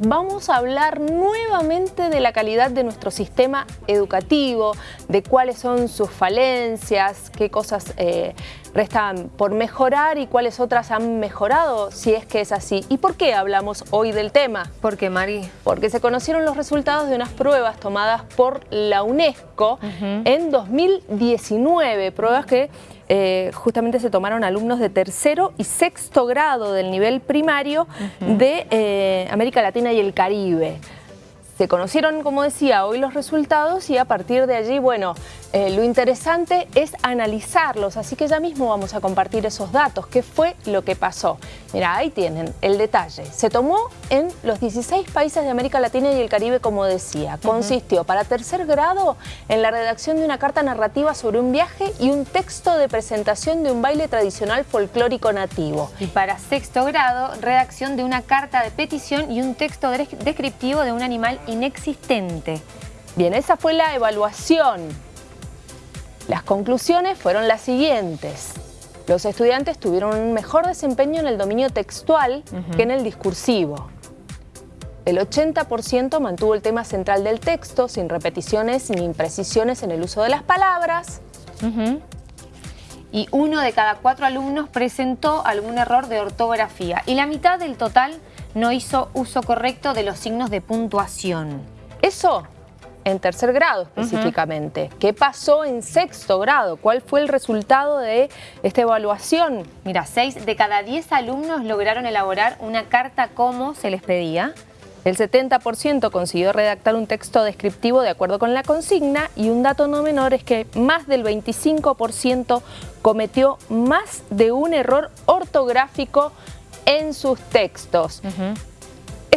vamos a hablar nuevamente de la calidad de nuestro sistema educativo, de cuáles son sus falencias, qué cosas eh, restan por mejorar y cuáles otras han mejorado, si es que es así. ¿Y por qué hablamos hoy del tema? ¿Por qué, Mari? Porque se conocieron los resultados de unas pruebas tomadas por la UNESCO en 2019, pruebas que eh, justamente se tomaron alumnos de tercero y sexto grado del nivel primario de eh, América Latina y el Caribe. Se conocieron, como decía, hoy los resultados y a partir de allí, bueno, eh, lo interesante es analizarlos, así que ya mismo vamos a compartir esos datos. ¿Qué fue lo que pasó? Mira, ahí tienen el detalle. Se tomó en los 16 países de América Latina y el Caribe, como decía. Consistió para tercer grado en la redacción de una carta narrativa sobre un viaje y un texto de presentación de un baile tradicional folclórico nativo. Y para sexto grado, redacción de una carta de petición y un texto descriptivo de un animal inexistente. Bien, esa fue la evaluación las conclusiones fueron las siguientes. Los estudiantes tuvieron un mejor desempeño en el dominio textual que en el discursivo. El 80% mantuvo el tema central del texto, sin repeticiones ni imprecisiones en el uso de las palabras. Y uno de cada cuatro alumnos presentó algún error de ortografía. Y la mitad del total no hizo uso correcto de los signos de puntuación. Eso en tercer grado específicamente. ¿Qué pasó en sexto grado? ¿Cuál fue el resultado de esta evaluación? Mira, seis de cada diez alumnos lograron elaborar una carta como se les pedía. El 70% consiguió redactar un texto descriptivo de acuerdo con la consigna y un dato no menor es que más del 25% cometió más de un error ortográfico en sus textos.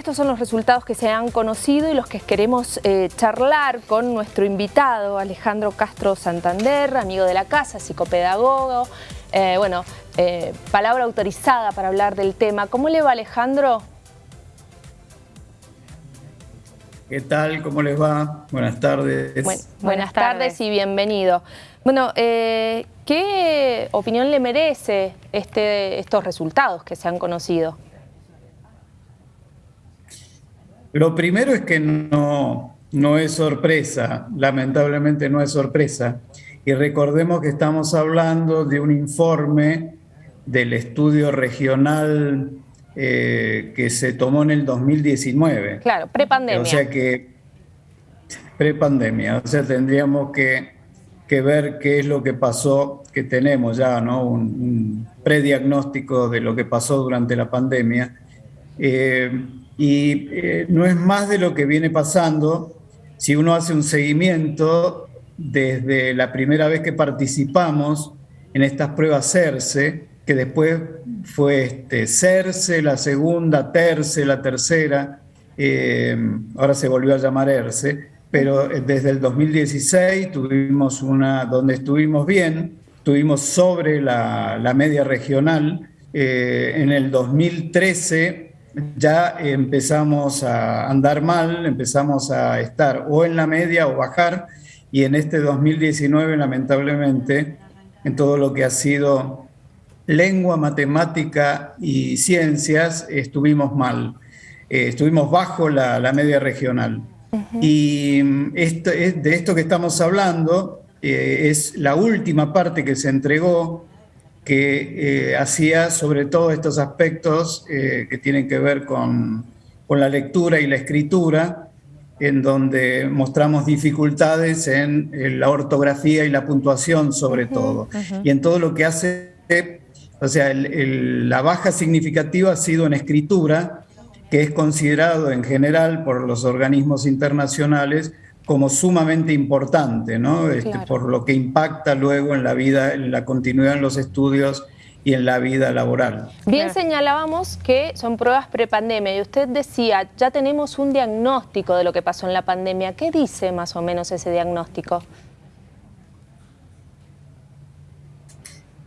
Estos son los resultados que se han conocido y los que queremos eh, charlar con nuestro invitado, Alejandro Castro Santander, amigo de la casa, psicopedagogo. Eh, bueno, eh, palabra autorizada para hablar del tema. ¿Cómo le va, Alejandro? ¿Qué tal? ¿Cómo les va? Buenas tardes. buenas, tardes. y bienvenido. Bueno, ¿qué opinión le merece este, estos resultados que se han conocido? Lo primero es que no, no es sorpresa, lamentablemente no es sorpresa. Y recordemos que estamos hablando de un informe del estudio regional eh, que se tomó en el 2019. Claro, prepandemia. O sea que, prepandemia, o sea, tendríamos que, ver qué es lo que pasó, que tenemos ya, ¿no? Un, prediagnóstico de lo que pasó durante la pandemia. Eh, y eh, no es más de lo que viene pasando si uno hace un seguimiento desde la primera vez que participamos en estas pruebas CERCE, que después fue este, CERCE, la segunda, TERCE, la tercera, eh, ahora se volvió a llamar ERCE, pero desde el 2016 tuvimos una donde estuvimos bien, estuvimos sobre la, media regional, eh, en el 2013 ya empezamos a andar mal, empezamos a estar o en la media o bajar, y en este 2019, lamentablemente, en todo lo que ha sido lengua, matemática y ciencias, estuvimos mal. Eh, estuvimos bajo la, media regional. Y esto, de esto que estamos hablando eh, es la última parte que se entregó que eh, hacía sobre todo estos aspectos eh, que tienen que ver con, con, la lectura y la escritura, en donde mostramos dificultades en, la ortografía y la puntuación sobre todo. Y en todo lo que hace, o sea, la baja significativa ha sido en escritura, que es considerado en general por los organismos internacionales como sumamente importante, ¿no? Este, por lo que impacta luego en la vida, en la continuidad en los estudios y en la vida laboral. Bien señalábamos que son pruebas prepandemia y usted decía, ya tenemos un diagnóstico de lo que pasó en la pandemia. ¿Qué dice más o menos ese diagnóstico?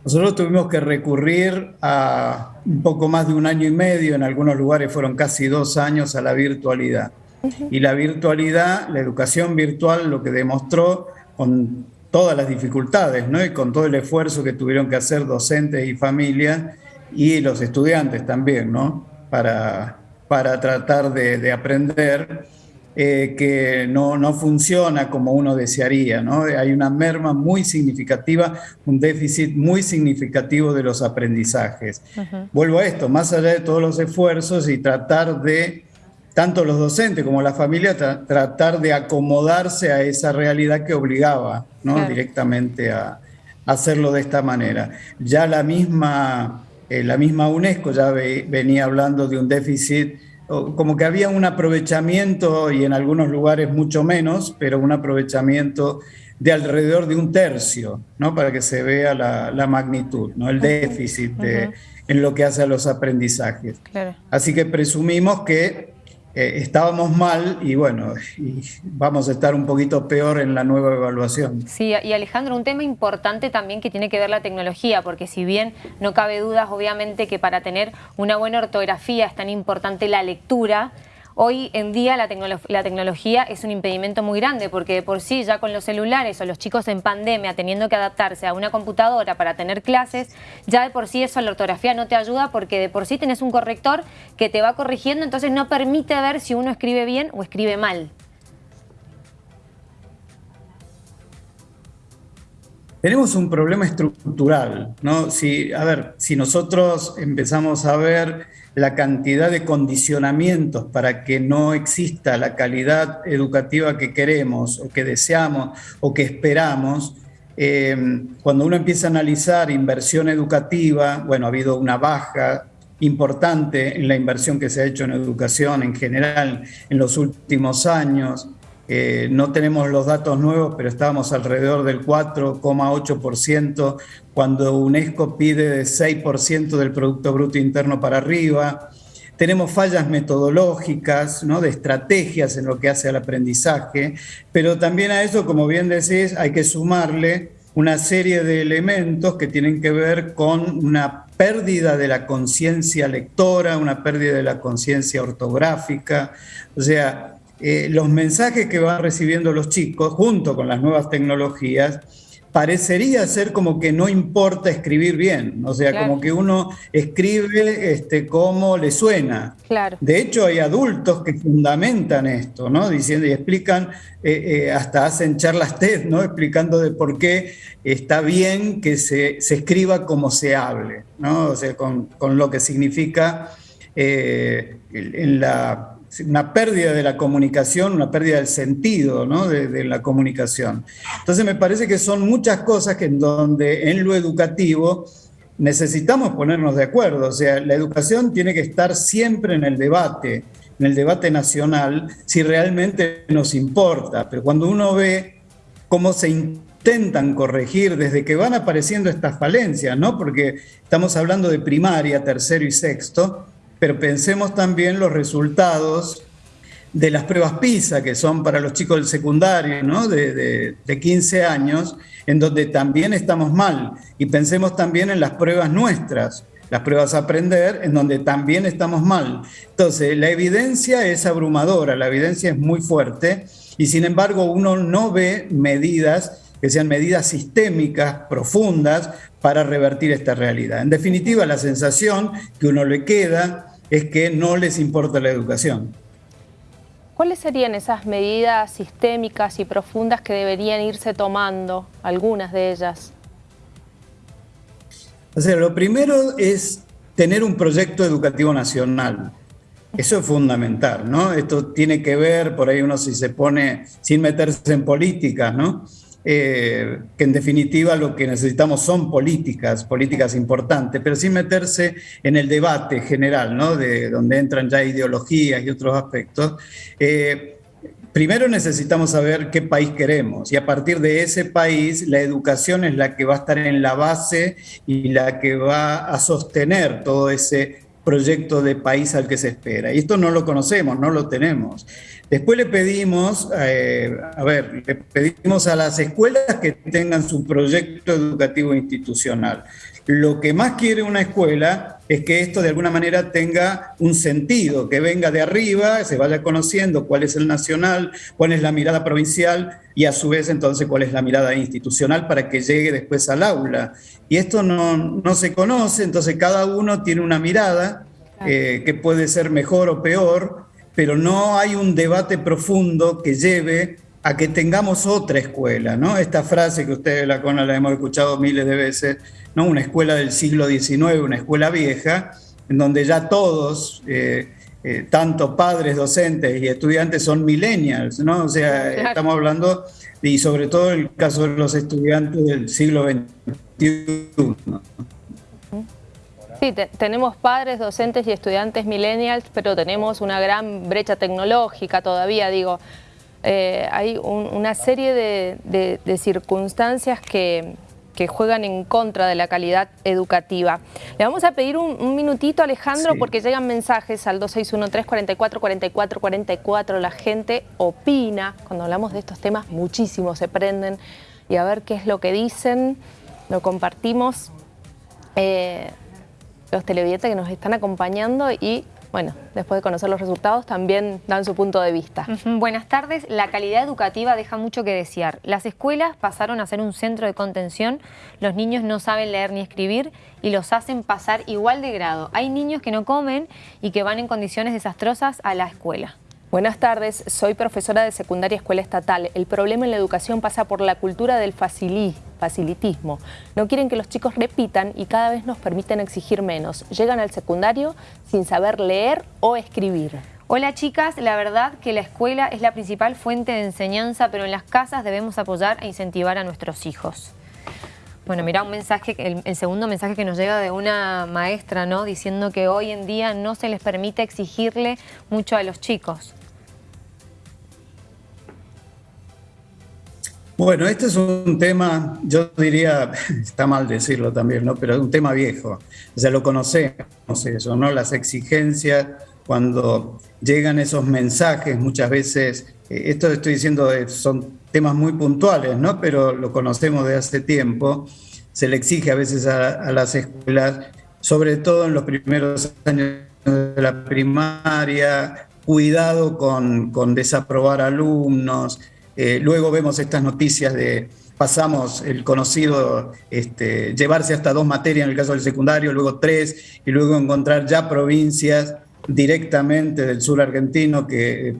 Nosotros tuvimos que recurrir a un poco más de un año y medio, en algunos lugares fueron casi dos años, a la virtualidad. Y la virtualidad, la educación virtual, lo que demostró con todas las dificultades, ¿no? Y con todo el esfuerzo que tuvieron que hacer docentes y familias y los estudiantes también, ¿no? Para, para tratar de, aprender, eh, que no, no, funciona como uno desearía. ¿no? Hay una merma muy significativa, un déficit muy significativo de los aprendizajes. Vuelvo a esto, más allá de todos los esfuerzos y tratar de, tanto los docentes como la familia, tratar de acomodarse a esa realidad que obligaba ¿no? directamente a, hacerlo de esta manera. Ya la misma, eh, la misma UNESCO ya venía hablando de un déficit, como que había un aprovechamiento, y en algunos lugares mucho menos, pero un aprovechamiento de alrededor de un tercio, ¿no? para que se vea la, magnitud, ¿no? el déficit en lo que hace a los aprendizajes. Así que presumimos que eh, estábamos mal y bueno, vamos a estar un poquito peor en la nueva evaluación. Sí, y Alejandro, un tema importante también que tiene que ver la tecnología, porque si bien no cabe dudas, obviamente, que para tener una buena ortografía es tan importante la lectura, Hoy en día la, tecnología es un impedimento muy grande porque de por sí ya con los celulares o los chicos en pandemia teniendo que adaptarse a una computadora para tener clases, ya de por sí eso la ortografía no te ayuda porque de por sí tenés un corrector que te va corrigiendo, entonces no permite ver si uno escribe bien o escribe mal. Tenemos un problema estructural, ¿no? Si, a ver, si nosotros empezamos a ver la cantidad de condicionamientos para que no exista la calidad educativa que queremos o que deseamos o que esperamos, eh, cuando uno empieza a analizar inversión educativa, bueno, ha habido una baja importante en la inversión que se ha hecho en educación en general en los últimos años. Eh, no tenemos los datos nuevos, pero estábamos alrededor del 4,8% cuando UNESCO pide de 6% del Producto Bruto Interno para arriba. Tenemos fallas metodológicas, ¿no? de estrategias en lo que hace al aprendizaje, pero también a eso, como bien decís, hay que sumarle una serie de elementos que tienen que ver con una pérdida de la conciencia lectora, una pérdida de la conciencia ortográfica, o sea, eh, los mensajes que van recibiendo los chicos junto con las nuevas tecnologías, parecería ser como que no importa escribir bien, o sea, como que uno escribe este, como le suena. Claro. De hecho, hay adultos que fundamentan esto, ¿no? Diciendo y explican, eh, eh, hasta hacen charlas TED, ¿no? Explicando de por qué está bien que se, escriba como se hable, ¿no? O sea, con, lo que significa en la una pérdida de la comunicación, una pérdida del sentido de, la comunicación. Entonces me parece que son muchas cosas que en donde en lo educativo necesitamos ponernos de acuerdo. O sea, la educación tiene que estar siempre en el debate, en el debate nacional, si realmente nos importa. Pero cuando uno ve cómo se intentan corregir desde que van apareciendo estas falencias, ¿no? Porque estamos hablando de primaria, tercero y sexto, pero pensemos también los resultados de las pruebas PISA, que son para los chicos del secundario, ¿no? de, 15 años, en donde también estamos mal. Y pensemos también en las pruebas nuestras, las pruebas a aprender, en donde también estamos mal. Entonces, la evidencia es abrumadora, la evidencia es muy fuerte, y sin embargo uno no ve medidas que sean medidas sistémicas, profundas, para revertir esta realidad. En definitiva, la sensación que uno le queda es que no les importa la educación. ¿Cuáles serían esas medidas sistémicas y profundas que deberían irse tomando, algunas de ellas? O sea, lo primero es tener un proyecto educativo nacional. Eso es fundamental, ¿no? Esto tiene que ver, por ahí uno si se pone sin meterse en política, ¿no? Eh, que en definitiva lo que necesitamos son políticas, políticas importantes, pero sin meterse en el debate general, ¿no? de donde entran ya ideologías y otros aspectos. Eh, primero necesitamos saber qué país queremos y a partir de ese país la educación es la que va a estar en la base y la que va a sostener todo ese proyecto de país al que se espera. Y esto no lo conocemos, no lo tenemos. Después le pedimos, eh, a ver, le pedimos a las escuelas que tengan su proyecto educativo institucional. Lo que más quiere una escuela es que esto de alguna manera tenga un sentido, que venga de arriba, se vaya conociendo cuál es el nacional, cuál es la mirada provincial y a su vez entonces cuál es la mirada institucional para que llegue después al aula. Y esto no, no se conoce, entonces cada uno tiene una mirada eh, que puede ser mejor o peor, pero no hay un debate profundo que lleve a que tengamos otra escuela, ¿no? Esta frase que ustedes la CONA la hemos escuchado miles de veces, ¿no? Una escuela del siglo XIX, una escuela vieja, en donde ya todos, eh, eh, tanto padres, docentes y estudiantes son millennials, ¿no? O sea, estamos hablando, y sobre todo el caso de los estudiantes del siglo XXI. Sí, tenemos padres, docentes y estudiantes millennials, pero tenemos una gran brecha tecnológica todavía, digo. Eh, hay una serie de, circunstancias que, juegan en contra de la calidad educativa. Le vamos a pedir un, minutito, Alejandro, porque llegan mensajes al 2613-444444. La gente opina. Cuando hablamos de estos temas, muchísimos se prenden. Y a ver qué es lo que dicen. Lo compartimos. Eh, los televidentes que nos están acompañando y bueno, después de conocer los resultados también dan su punto de vista. Buenas tardes. La calidad educativa deja mucho que desear. Las escuelas pasaron a ser un centro de contención, los niños no saben leer ni escribir y los hacen pasar igual de grado. Hay niños que no comen y que van en condiciones desastrosas a la escuela. Buenas tardes, soy profesora de secundaria escuela estatal. El problema en la educación pasa por la cultura del facilitismo. No quieren que los chicos repitan y cada vez nos permiten exigir menos. Llegan al secundario sin saber leer o escribir. Hola chicas, la verdad que la escuela es la principal fuente de enseñanza, pero en las casas debemos apoyar e incentivar a nuestros hijos. Bueno, mira un mensaje, el, el, segundo mensaje que nos llega de una maestra, ¿no? Diciendo que hoy en día no se les permite exigirle mucho a los chicos. Bueno, este es un tema, yo diría, está mal decirlo también, ¿no? Pero es un tema viejo. Sea, lo conocemos eso, ¿no? Las exigencias, cuando llegan esos mensajes, muchas veces, eh, esto estoy diciendo, eh, son temas muy puntuales, ¿no? Pero lo conocemos de hace tiempo. Se le exige a veces a, las escuelas, sobre todo en los primeros años de la primaria, cuidado con, con desaprobar alumnos, eh, luego vemos estas noticias de, pasamos el conocido, este, llevarse hasta dos materias en el caso del secundario, luego tres, y luego encontrar ya provincias directamente del sur argentino que eh,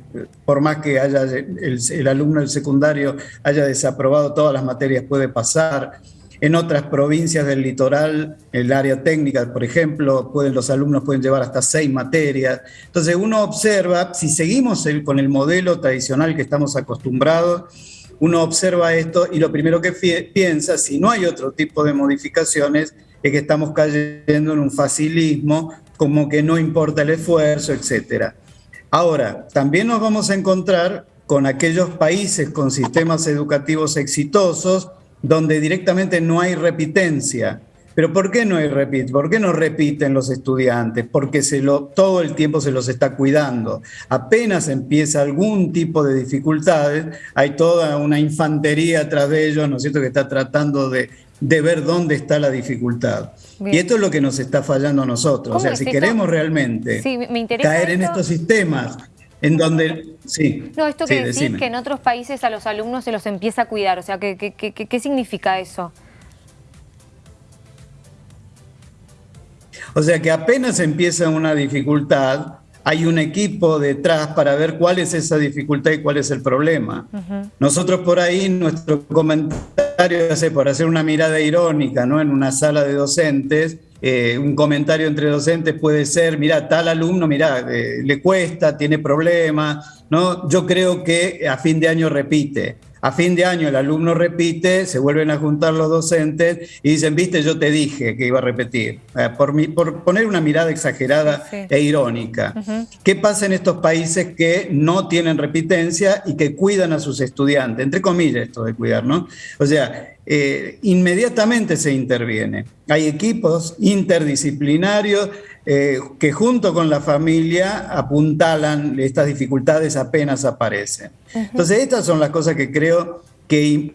por más que haya el, el alumno del secundario haya desaprobado todas las materias puede pasar. En otras provincias del litoral, el área técnica, por ejemplo, pueden, los alumnos pueden llevar hasta seis materias. Entonces uno observa, si seguimos con el modelo tradicional que estamos acostumbrados, uno observa esto y lo primero que piensa, si no hay otro tipo de modificaciones, es que estamos cayendo en un facilismo, como que no importa el esfuerzo, etc. Ahora, también nos vamos a encontrar con aquellos países con sistemas educativos exitosos, donde directamente no hay repitencia. Pero ¿por qué no hay repit? ¿Por qué no repiten los estudiantes? Porque se lo, todo el tiempo se los está cuidando. Apenas empieza algún tipo de dificultades, hay toda una infantería atrás de ellos, ¿no es cierto?, que está tratando de, ver dónde está la dificultad. Y esto es lo que nos está fallando a nosotros. O sea, si queremos realmente caer en estos sistemas en donde, sí. No, esto que decís que en otros países a los alumnos se los empieza a cuidar, o sea, ¿qué, qué, qué, significa eso? O sea, que apenas empieza una dificultad, hay un equipo detrás para ver cuál es esa dificultad y cuál es el problema. Nosotros por ahí, nuestro comentario, por hacer una mirada irónica ¿no? en una sala de docentes, eh, un comentario entre docentes puede ser, mira, tal alumno, mira, eh, le cuesta, tiene problemas, ¿no? Yo creo que a fin de año repite. A fin de año el alumno repite, se vuelven a juntar los docentes y dicen, viste, yo te dije que iba a repetir, eh, por, por poner una mirada exagerada e irónica. ¿Qué pasa en estos países que no tienen repitencia y que cuidan a sus estudiantes? Entre comillas esto de cuidar, ¿no? O sea, eh, inmediatamente se interviene. Hay equipos interdisciplinarios eh, que junto con la familia apuntalan estas dificultades apenas aparecen. Entonces estas son las cosas que creo que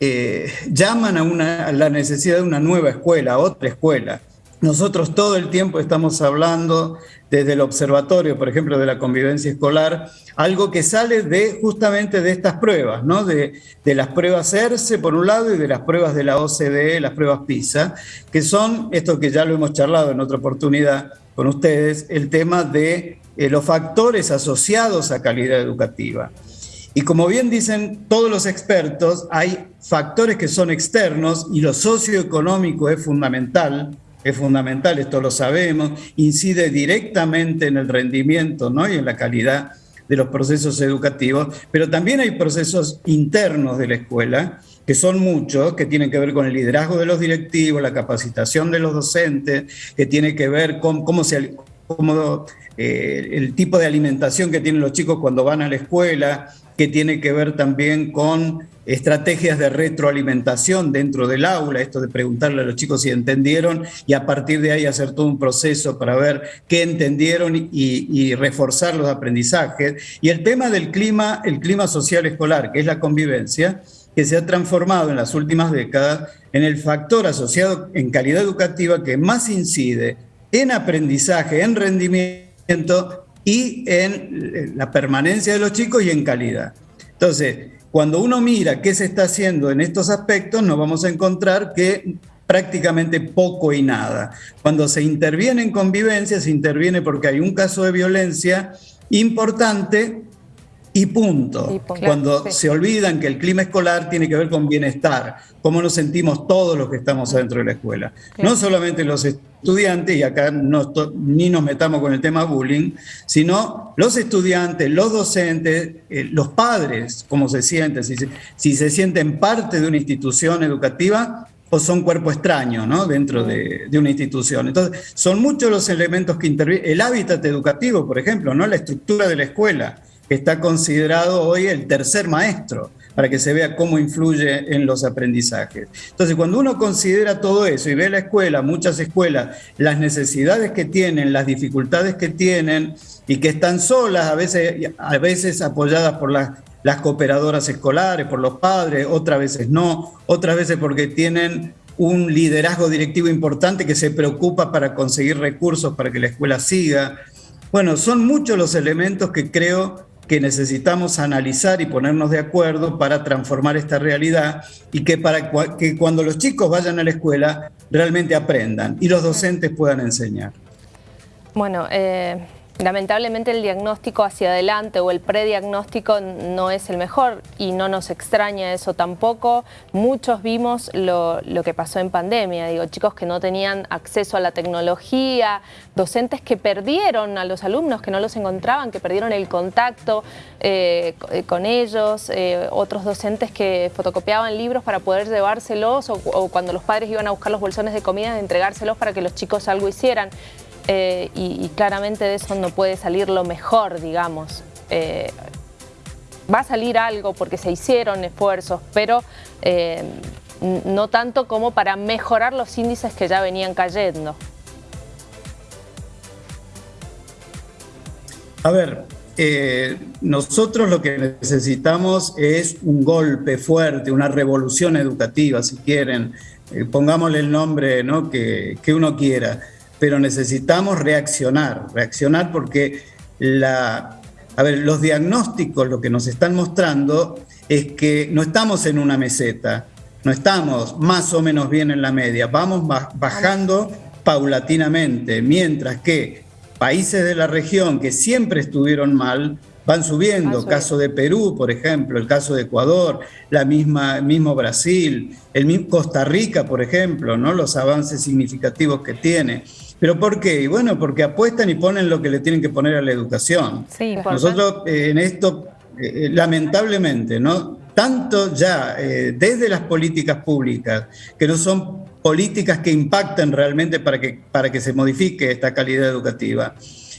eh, llaman a, una, la necesidad de una nueva escuela, otra escuela. Nosotros todo el tiempo estamos hablando desde el observatorio, por ejemplo, de la convivencia escolar, algo que sale de justamente de estas pruebas, ¿no? de, las pruebas ERCE por un lado y de las pruebas de la OCDE, las pruebas PISA, que son, esto que ya lo hemos charlado en otra oportunidad con ustedes, el tema de eh, los factores asociados a calidad educativa. Y como bien dicen todos los expertos, hay factores que son externos y lo socioeconómico es fundamental, es fundamental, esto lo sabemos, incide directamente en el rendimiento ¿no? y en la calidad de los procesos educativos, pero también hay procesos internos de la escuela, que son muchos, que tienen que ver con el liderazgo de los directivos, la capacitación de los docentes, que tiene que ver con cómo se, cómo, eh, el tipo de alimentación que tienen los chicos cuando van a la escuela, que tiene que ver también con estrategias de retroalimentación dentro del aula, esto de preguntarle a los chicos si entendieron y a partir de ahí hacer todo un proceso para ver qué entendieron y, reforzar los aprendizajes. Y el tema del clima, el clima social escolar, que es la convivencia, que se ha transformado en las últimas décadas en el factor asociado en calidad educativa que más incide en aprendizaje, en rendimiento y en la permanencia de los chicos y en calidad. Entonces, cuando uno mira qué se está haciendo en estos aspectos, nos vamos a encontrar que prácticamente poco y nada. Cuando se interviene en convivencia, se interviene porque hay un caso de violencia importante y punto. Cuando se olvidan que el clima escolar tiene que ver con bienestar, cómo nos sentimos todos los que estamos adentro de la escuela. No solamente los estudiantes, y acá no, ni nos metamos con el tema bullying, sino los estudiantes, los docentes, eh, los padres, cómo se sienten, si se, si se sienten parte de una institución educativa o son cuerpo extraño ¿no? dentro de, de, una institución. Entonces, son muchos los elementos que intervienen. El hábitat educativo, por ejemplo, ¿no? la estructura de la escuela está considerado hoy el tercer maestro, para que se vea cómo influye en los aprendizajes. Entonces, cuando uno considera todo eso y ve la escuela, muchas escuelas, las necesidades que tienen, las dificultades que tienen y que están solas, a veces, a veces apoyadas por las, las cooperadoras escolares, por los padres, otras veces no, otras veces porque tienen un liderazgo directivo importante que se preocupa para conseguir recursos para que la escuela siga. Bueno, son muchos los elementos que creo que necesitamos analizar y ponernos de acuerdo para transformar esta realidad y que para que cuando los chicos vayan a la escuela realmente aprendan y los docentes puedan enseñar. Bueno, eh, Lamentablemente el diagnóstico hacia adelante o el prediagnóstico no es el mejor y no nos extraña eso tampoco. Muchos vimos lo, que pasó en pandemia, digo, chicos que no tenían acceso a la tecnología, docentes que perdieron a los alumnos, que no los encontraban, que perdieron el contacto eh, con ellos, eh, otros docentes que fotocopiaban libros para poder llevárselos o, o cuando los padres iban a buscar los bolsones de comida, entregárselos para que los chicos algo hicieran. Eh, y, claramente de eso no puede salir lo mejor, digamos. Eh, va a salir algo porque se hicieron esfuerzos, pero eh, no tanto como para mejorar los índices que ya venían cayendo. A ver, nosotros lo que necesitamos es un golpe fuerte, una revolución educativa, si quieren, pongámosle el nombre ¿no? que, que uno quiera pero necesitamos reaccionar, reaccionar porque la, a ver, los diagnósticos lo que nos están mostrando es que no estamos en una meseta, no estamos más o menos bien en la media, vamos bajando paulatinamente, mientras que países de la región que siempre estuvieron mal van subiendo, caso de Perú, por ejemplo, el caso de Ecuador, la misma mismo Brasil, el mismo Costa Rica, por ejemplo, ¿no? Los avances significativos que tiene. ¿Pero por qué? bueno, porque apuestan y ponen lo que le tienen que poner a la educación. Nosotros eh, en esto, eh, eh, lamentablemente, ¿no? Tanto ya desde las políticas públicas, que no son políticas que impacten realmente para que, para que se modifique esta calidad educativa,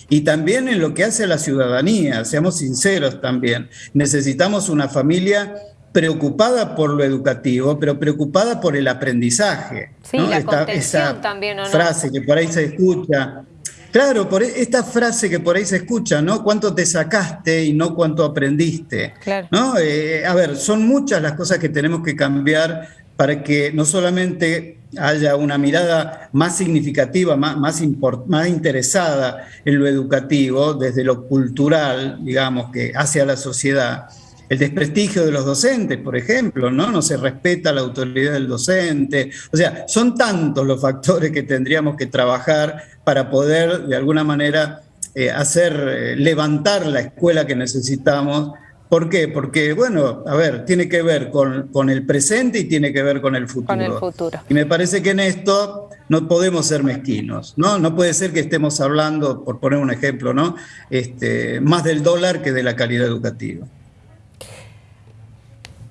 y también en lo que hace a la ciudadanía, seamos sinceros también, necesitamos una familia preocupada por lo educativo, pero preocupada por el aprendizaje. Sí, la esta, esa también, frase que por ahí se escucha. Claro, por e, esta frase que por ahí se escucha, ¿no? ¿Cuánto te sacaste y no cuánto aprendiste? ¿no? Eh, a ver, son muchas las cosas que tenemos que cambiar para que no solamente haya una mirada más significativa, más, más, más interesada en lo educativo, desde lo cultural, digamos, que hacia la sociedad, el desprestigio de los docentes, por ejemplo, ¿no? No se respeta la autoridad del docente. O sea, son tantos los factores que tendríamos que trabajar para poder, de alguna manera, eh, hacer eh, levantar la escuela que necesitamos. ¿Por qué? Porque, bueno, a ver, tiene que ver con, con el presente y tiene que ver con el futuro. Con el futuro. Y me parece que en esto no podemos ser mezquinos, ¿no? No puede ser que estemos hablando, por poner un ejemplo, ¿no? Este, más del dólar que de la calidad educativa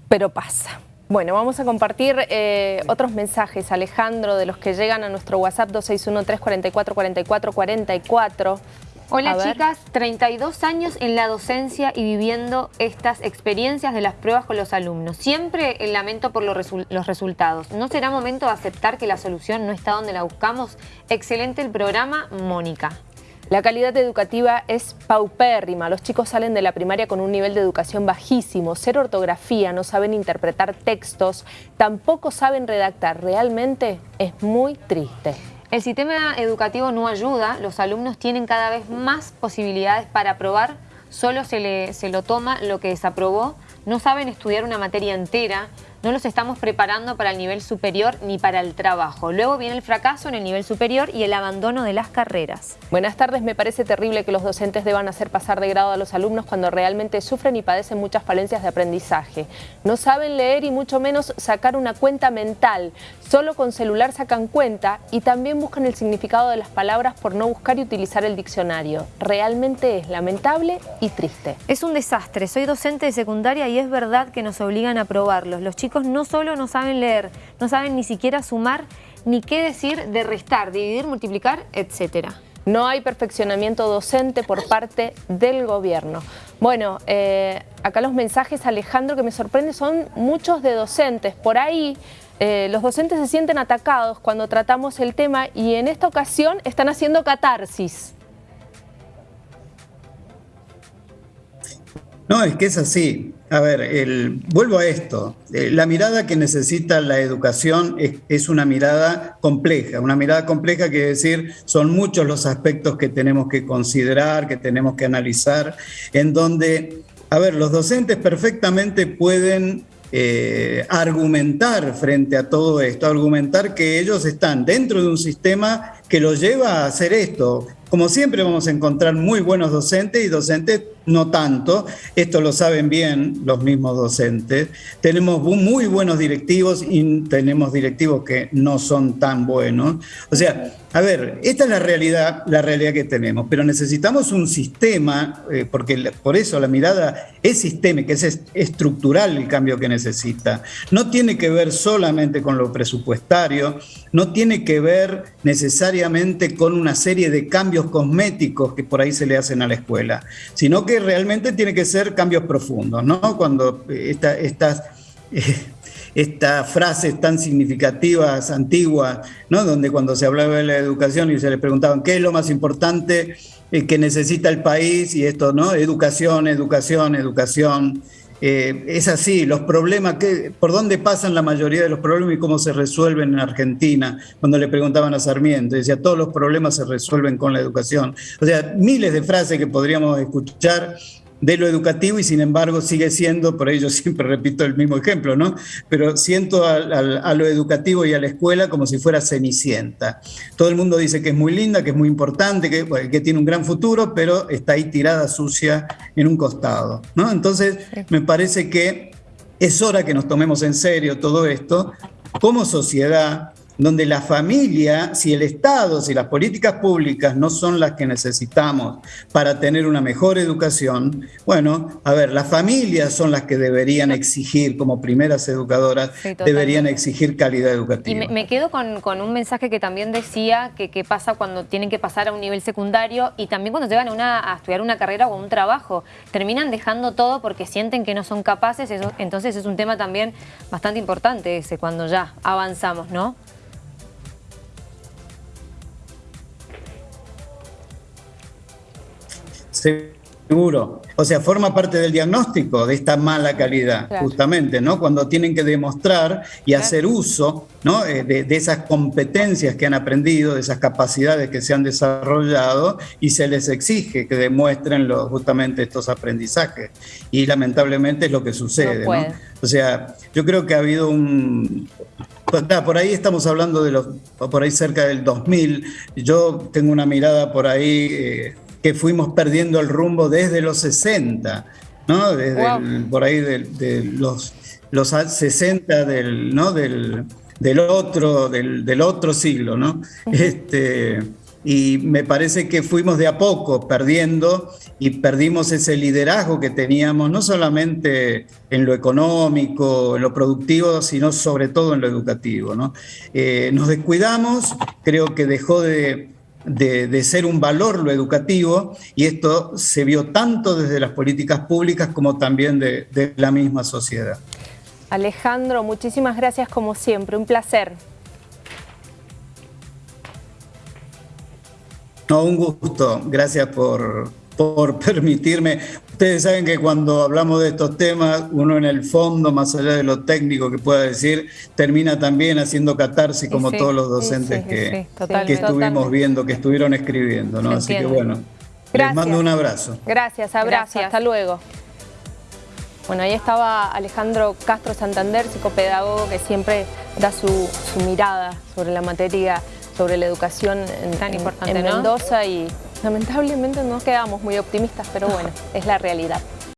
pero pasa. Bueno, vamos a compartir eh, otros mensajes, Alejandro, de los que llegan a nuestro WhatsApp 261-344-4444. Hola chicas, 32 años en la docencia y viviendo estas experiencias de las pruebas con los alumnos. Siempre el lamento por los, los resultados. ¿No será momento de aceptar que la solución no está donde la buscamos? Excelente el programa, Mónica. La calidad educativa es paupérrima. Los chicos salen de la primaria con un nivel de educación bajísimo, cero ortografía, no saben interpretar textos, tampoco saben redactar. Realmente es muy triste. El sistema educativo no ayuda, los alumnos tienen cada vez más posibilidades para aprobar, solo se, le, se lo toma lo que desaprobó, no saben estudiar una materia entera, no los estamos preparando para el nivel superior ni para el trabajo. Luego viene el fracaso en el nivel superior y el abandono de las carreras. Buenas tardes, me parece terrible que los docentes deban hacer pasar de grado a los alumnos cuando realmente sufren y padecen muchas falencias de aprendizaje. No saben leer y mucho menos sacar una cuenta mental. Solo con celular sacan cuenta y también buscan el significado de las palabras por no buscar y utilizar el diccionario. Realmente es lamentable y triste. Es un desastre. Soy docente de secundaria y es verdad que nos obligan a probarlos. Los chicos no solo no saben leer, no saben ni siquiera sumar, ni qué decir de restar, dividir, multiplicar, etcétera. No hay perfeccionamiento docente por parte del gobierno. Bueno, eh, acá los mensajes, Alejandro, que me sorprende, son muchos de docentes. Por ahí eh, los docentes se sienten atacados cuando tratamos el tema y en esta ocasión están haciendo catarsis. No, es que es así. A ver, el, vuelvo a esto. Eh, la mirada que necesita la educación es, una mirada compleja. Una mirada compleja quiere decir, son muchos los aspectos que tenemos que considerar, que tenemos que analizar, en donde, a ver, los docentes perfectamente pueden eh, argumentar frente a todo esto, argumentar que ellos están dentro de un sistema que los lleva a hacer esto. Como siempre vamos a encontrar muy buenos docentes y docentes no tanto, esto lo saben bien los mismos docentes. Tenemos muy buenos directivos y tenemos directivos que no son tan buenos. O sea, a ver, esta es la realidad, la realidad que tenemos, pero necesitamos un sistema, eh, porque por eso la mirada es sistémica, es estructural el cambio que necesita. No tiene que ver solamente con lo presupuestario, no tiene que ver necesariamente con una serie de cambios cosméticos que por ahí se le hacen a la escuela, sino que realmente tiene que ser cambios profundos, ¿no? Cuando esta, estas... estas frases tan significativas, antiguas, ¿no? donde cuando se hablaba de la educación y se le preguntaban qué es lo más importante eh, que necesita el país y esto, ¿no? Educación, educación, educación. Eh, es así, los problemas, que, por dónde pasan la mayoría de los problemas y cómo se resuelven en Argentina, cuando le preguntaban a Sarmiento, decía, todos los problemas se resuelven con la educación. O sea, miles de frases que podríamos escuchar de lo educativo y sin embargo sigue siendo, por ello siempre repito el mismo ejemplo, ¿no? Pero siento a, lo educativo y a la escuela como si fuera cenicienta. Todo el mundo dice que es muy linda, que es muy importante, que, que tiene un gran futuro, pero está ahí tirada sucia en un costado, ¿no? Entonces me parece que es hora que nos tomemos en serio todo esto como sociedad, donde la familia, si el Estado, si las políticas públicas no son las que necesitamos para tener una mejor educación, bueno, a ver, las familias son las que deberían exigir, como primeras educadoras, deberían exigir calidad educativa. Y me, quedo con, un mensaje que también decía que qué pasa cuando tienen que pasar a un nivel secundario y también cuando llegan a, una, a estudiar una carrera o un trabajo. Terminan dejando todo porque sienten que no son capaces, eso, entonces es un tema también bastante importante ese, cuando ya avanzamos, ¿no? Seguro. O sea, forma parte del diagnóstico de esta mala calidad, justamente, ¿no? Cuando tienen que demostrar y hacer uso ¿no? Eh, de, esas competencias que han aprendido, de esas capacidades que se han desarrollado y se les exige que demuestren justamente estos aprendizajes. Y lamentablemente es lo que sucede, ¿no? O sea, yo creo que ha habido un... Pues, por ahí estamos hablando de los, por ahí cerca del 2000, yo tengo una mirada por ahí... Eh, que fuimos perdiendo el rumbo desde los 60, ¿no? Desde por ahí de, los, los 60 del, ¿no? del, del otro, del, del, otro siglo, ¿no? este, y me parece que fuimos de a poco perdiendo y perdimos ese liderazgo que teníamos, no solamente en lo económico, en lo productivo, sino sobre todo en lo educativo. ¿no? Eh, nos descuidamos, creo que dejó de, de, ser un valor lo educativo y esto se vio tanto desde las políticas públicas como también de, la misma sociedad. Alejandro, muchísimas gracias como siempre, un placer. No, un gusto, gracias por, por permitirme. Ustedes saben que cuando hablamos de estos temas, uno en el fondo, más allá de lo técnico que pueda decir, termina también haciendo catarsis como todos los docentes que, que, estuvimos viendo, que estuvieron escribiendo. ¿no? Así que bueno, les mando un abrazo. Gracias, abrazo, hasta luego. Bueno, ahí estaba Alejandro Castro Santander, psicopedagogo, que siempre da su, mirada sobre la materia, sobre la educación en, Tan importante, en Mendoza y Lamentablemente no quedamos muy optimistas, pero bueno, es la realidad.